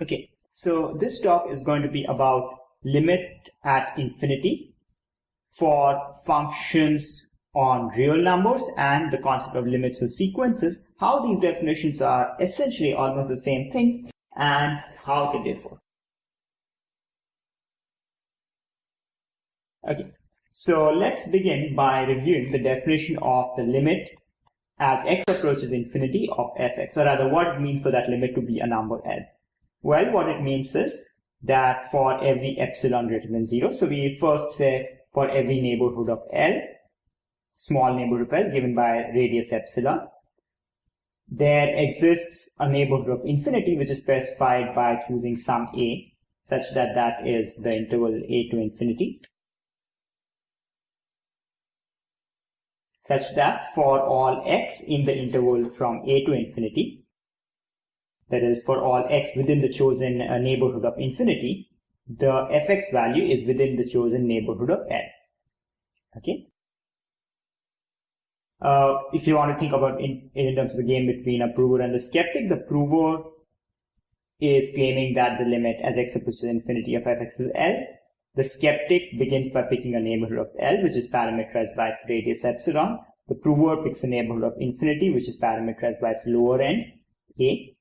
Okay, so this talk is going to be about limit at infinity for functions on real numbers and the concept of limits of sequences, how these definitions are essentially almost the same thing and how they differ. Okay, so let's begin by reviewing the definition of the limit as x approaches infinity of fx, or rather what it means for that limit to be a number L. Well, what it means is that for every epsilon greater than 0, so we first say for every neighborhood of L, small neighborhood of L given by radius epsilon, there exists a neighborhood of infinity which is specified by choosing some a such that that is the interval a to infinity such that for all x in the interval from a to infinity that is for all x within the chosen uh, neighborhood of infinity, the fx value is within the chosen neighborhood of L. Okay. Uh, if you want to think about in, in terms of the game between a prover and the skeptic, the prover is claiming that the limit as x approaches infinity of fx is L. The skeptic begins by picking a neighborhood of L, which is parameterized by its radius epsilon. The prover picks a neighborhood of infinity, which is parameterized by its lower end, A.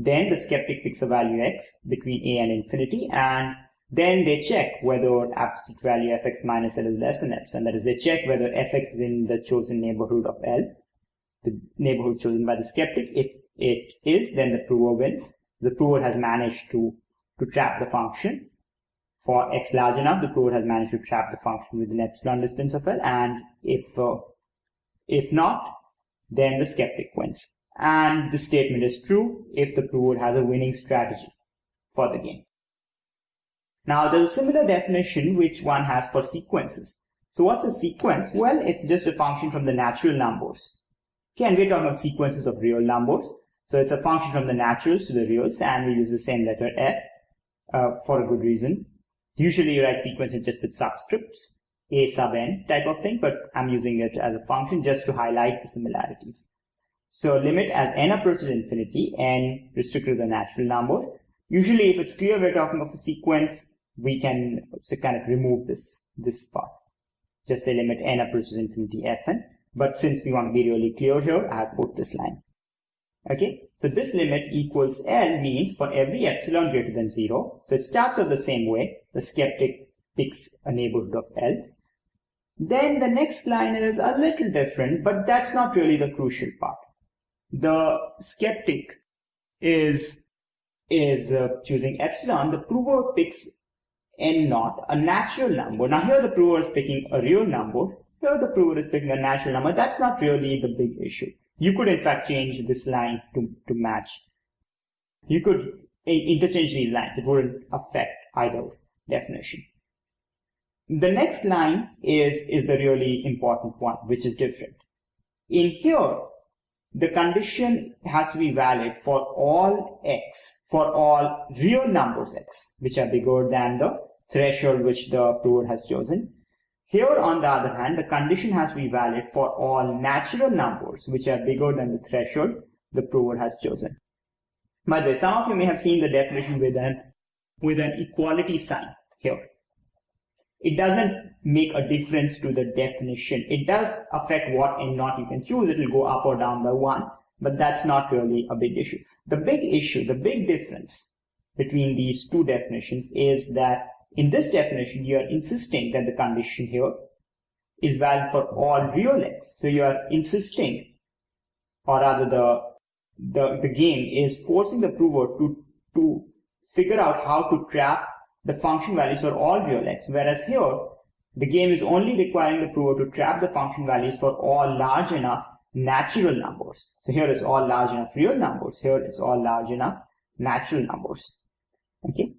Then the skeptic picks a value x between a and infinity, and then they check whether absolute value fx minus L is less than epsilon. That is, they check whether fx is in the chosen neighborhood of L, the neighborhood chosen by the skeptic. If it is, then the prover wins. The prover has managed to, to trap the function. For x large enough, the prover has managed to trap the function within epsilon distance of L, and if, uh, if not, then the skeptic wins. And the statement is true if the prover has a winning strategy for the game. Now there's a similar definition which one has for sequences. So what's a sequence? Well, it's just a function from the natural numbers. Okay, and we're talking about sequences of real numbers. So it's a function from the naturals to the reals, and we use the same letter f uh, for a good reason. Usually you write sequences just with subscripts, a sub n type of thing, but I'm using it as a function just to highlight the similarities. So limit as n approaches infinity, n restricted to the natural number. Usually if it's clear we're talking of a sequence, we can so kind of remove this, this part. Just say limit n approaches infinity fn. But since we want to be really clear here, I have put this line. Okay, so this limit equals L means for every epsilon greater than 0. So it starts out the same way. The skeptic picks a neighborhood of L. Then the next line is a little different, but that's not really the crucial part the skeptic is is uh, choosing epsilon, the prover picks n naught, a natural number. Now here the prover is picking a real number. Here the prover is picking a natural number. That's not really the big issue. You could in fact change this line to, to match. You could interchange these lines. It wouldn't affect either definition. The next line is, is the really important one, which is different. In here, the condition has to be valid for all x, for all real numbers x, which are bigger than the threshold which the prover has chosen. Here, on the other hand, the condition has to be valid for all natural numbers, which are bigger than the threshold the prover has chosen. By the way, some of you may have seen the definition with an, with an equality sign here it doesn't make a difference to the definition. It does affect what n naught you can choose. It will go up or down by one, but that's not really a big issue. The big issue, the big difference between these two definitions is that in this definition, you are insisting that the condition here is valid for all real x. So you are insisting, or rather the, the, the game is forcing the prover to, to figure out how to trap the function values are all real x, whereas here, the game is only requiring the prover to trap the function values for all large enough natural numbers. So here it's all large enough real numbers. Here it's all large enough natural numbers. Okay.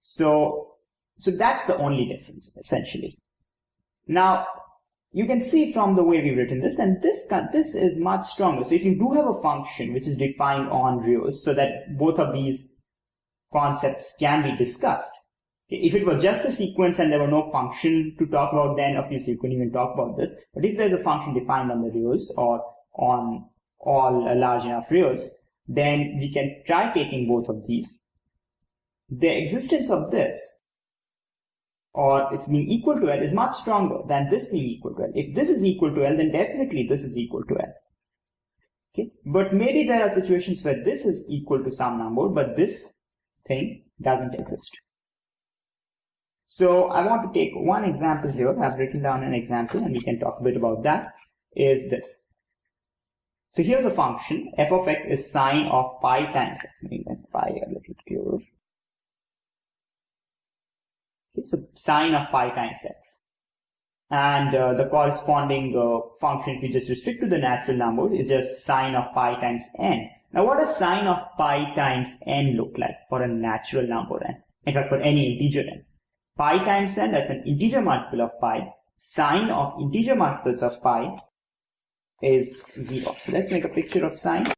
So, so that's the only difference essentially. Now, you can see from the way we've written this, and this, this is much stronger. So if you do have a function which is defined on reals so that both of these concepts can be discussed, if it was just a sequence and there were no function to talk about, then obviously you couldn't even talk about this. But if there's a function defined on the reals or on all uh, large enough reals, then we can try taking both of these. The existence of this, or it's being equal to L, is much stronger than this being equal to L. If this is equal to L, then definitely this is equal to L. Okay, but maybe there are situations where this is equal to some number, but this thing doesn't exist. So I want to take one example here. I've written down an example and we can talk a bit about that, is this. So here's a function, f of x is sine of pi times x. Make that pi a little clearer. Okay, so sine of pi times x. And uh, the corresponding uh, function, if you just restrict to the natural number, is just sine of pi times n. Now what does sine of pi times n look like for a natural number n? In fact, for any integer n. Pi times n, that's an integer multiple of pi. Sine of integer multiples of pi is 0. So let's make a picture of sine.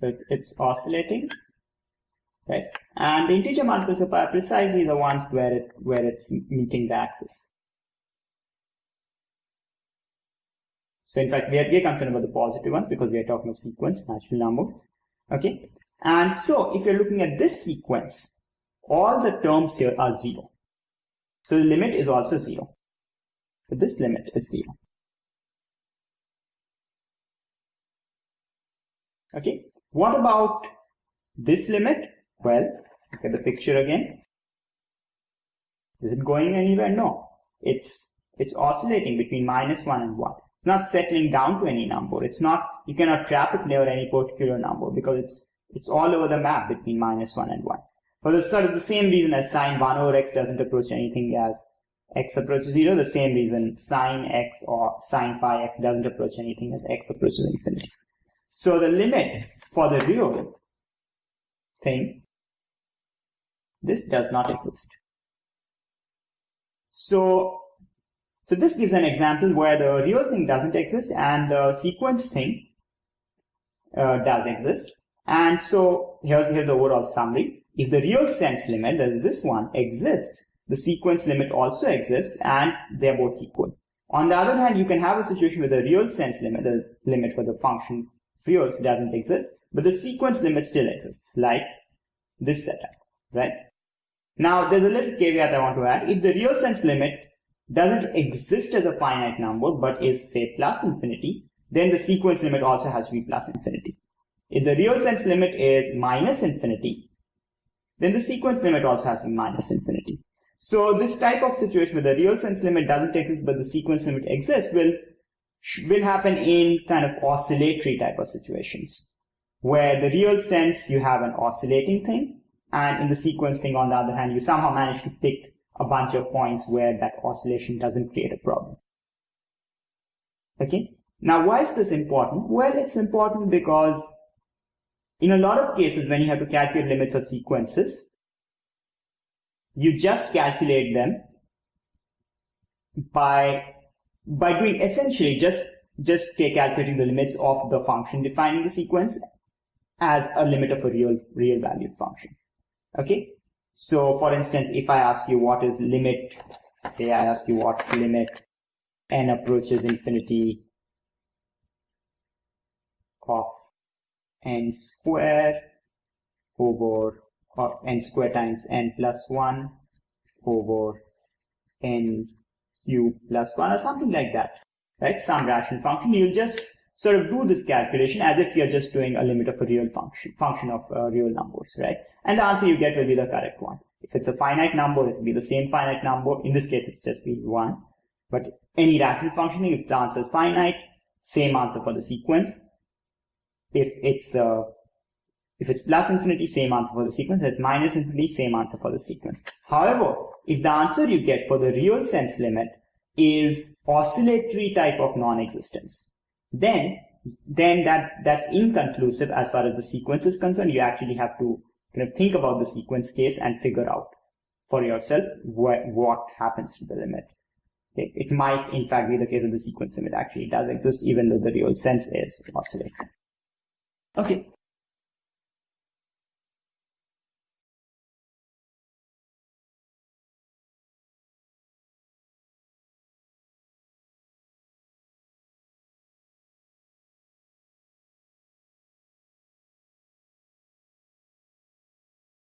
So it's oscillating, right? And the integer multiples are precisely the ones where it where it's meeting the axis. So in fact, we are, we are concerned about the positive ones because we are talking of sequence, natural numbers. Okay. And so if you're looking at this sequence, all the terms here are zero. So the limit is also zero. So this limit is zero. Okay. What about this limit? Well, look at the picture again. Is it going anywhere? No. It's it's oscillating between minus 1 and 1. It's not settling down to any number. It's not, you cannot trap it near any particular number because it's, it's all over the map between minus 1 and 1. For the sort of the same reason as sine 1 over x doesn't approach anything as x approaches 0, the same reason sine x or sine pi x doesn't approach anything as x approaches infinity. So the limit for the real thing, this does not exist. So so this gives an example where the real thing doesn't exist and the sequence thing uh, does exist. And so here's, here's the overall summary. If the real sense limit, that is this one, exists, the sequence limit also exists and they're both equal. On the other hand, you can have a situation where the real sense limit, the limit for the function reals doesn't exist, but the sequence limit still exists, like this setup, right? Now, there's a little caveat I want to add. If the real sense limit doesn't exist as a finite number, but is say plus infinity, then the sequence limit also has to be plus infinity. If the real sense limit is minus infinity, then the sequence limit also has to be minus infinity. So this type of situation where the real sense limit doesn't exist, but the sequence limit exists will, will happen in kind of oscillatory type of situations, where the real sense you have an oscillating thing, and in the sequencing, on the other hand, you somehow manage to pick a bunch of points where that oscillation doesn't create a problem. Okay. Now, why is this important? Well, it's important because in a lot of cases, when you have to calculate limits of sequences, you just calculate them by by doing essentially just just calculating the limits of the function defining the sequence as a limit of a real real valued function. Okay, so for instance, if I ask you what is limit, say I ask you what's limit n approaches infinity of n square over or n square times n plus 1 over n cube plus 1 or something like that, right? Some rational function. You'll just sort of do this calculation as if you're just doing a limit of a real function, function of uh, real numbers, right? And the answer you get will be the correct one. If it's a finite number, it will be the same finite number. In this case, it's just be one. But any rational functioning, if the answer is finite, same answer for the sequence. If it's uh, if it's plus infinity, same answer for the sequence. If it's minus infinity, same answer for the sequence. However, if the answer you get for the real sense limit is oscillatory type of non-existence, then then that that's inconclusive as far as the sequence is concerned. You actually have to kind of think about the sequence case and figure out for yourself what, what happens to the limit. Okay. It might, in fact, be the case that the sequence limit actually does exist, even though the real sense is oscillating. Okay,